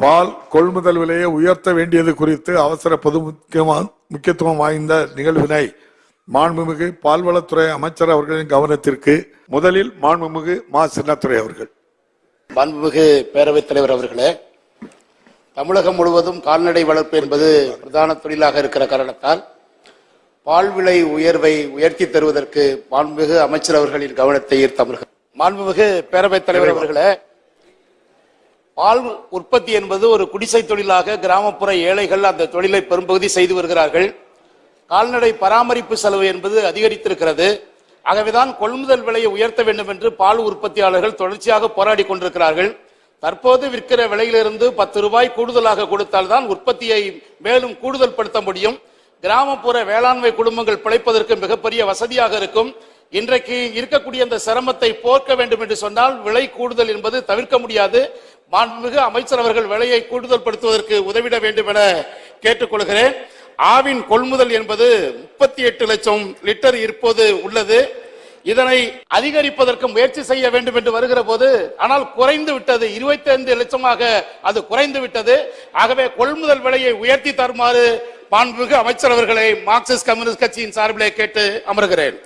பால் கொள்முதல் விலையை உயர்த்த வேண்டியது குறித்து அவசர பொது முக்கியமா- முக்கியத்துவம் வாய்ந்த நிகழ்வினை மாண்புமிகு பால்வளத்துறை அமைச்சர் அவர்களின் கவனத்திற்கு முதலில் மாண்புமிகு மா. சின்னத்துறை அவர்கள். மாண்புமிகு பேரவைத் தலைவர் அவர்களே தமிழகம் முழுவதும் கால்நடை வளர்ப்பு என்பது பிரதான தொழிலாக இருக்கிற காரணத்தால் பால் விலை உயர்வை உயர்த்தி தருவதற்கு மாண்புமிகு அமைச்சர் அவர்களின் கவனத்தை ஈர்த்தவர்கள் மாண்புமிகு பேரவைத் தலைவர் அவர்களே பால் உற்பத்தி என்பது ஒரு குடிசை தொழிலாக கிராமப்புற ஏழைகள் அந்த தொழிலை பெரும்பகுதி செய்து வருகிறார்கள். கால்நடை பராமரிப்பு செலவு என்பது அதிகரித்திருக்கிறது. ஆகவேதான் கொள்முதல் விலையை உயர்த்த வேண்டும் என்று பால் உற்பத்தியாளர்கள் தொடர்ச்சியாக போராடி கொண்டிருக்கிறார்கள். தற்போது விற்கிற விலையிலிருந்து பத்து ரூபாய் கூடுதலாக கொடுத்தால்தான் உற்பத்தியை மேலும் கூடுதல் படுத்த முடியும். கிராமப்புற வேளாண்மை குடும்பங்கள் பிழைப்பதற்கு மிகப்பெரிய வசதியாக இருக்கும். இன்றைக்கு இருக்கக்கூடிய அந்த சிரமத்தை போர்க்க வேண்டும் என்று சொன்னால் விலை கூடுதல் என்பது தவிர்க்க முடியாது. மாண்புமிகு அமைச்சர் அவர்கள் விலையை கூடுதல் படுத்துவதற்கு உதவிட வேண்டும் என கேட்டுக்கொள்கிறேன். ஆவின் கொள்முதல் என்பது முப்பத்தி எட்டு லட்சம் லிட்டர் இப்போது உள்ளது. இதனை அதிகரிப்பதற்கு முயற்சி செய்ய வேண்டும் என்று வருகிற போது ஆனால் குறைந்து விட்டது. இருபத்தி ஐந்து லட்சமாக அது குறைந்து விட்டது. ஆகவே கொள்முதல் விலையை உயர்த்தி தருமாறு மாண்புமிகு அமைச்சர் அவர்களை மார்க்சிஸ்ட் கம்யூனிஸ்ட் கட்சியின் சார்பிலே கேட்டு அமர்கிறேன்.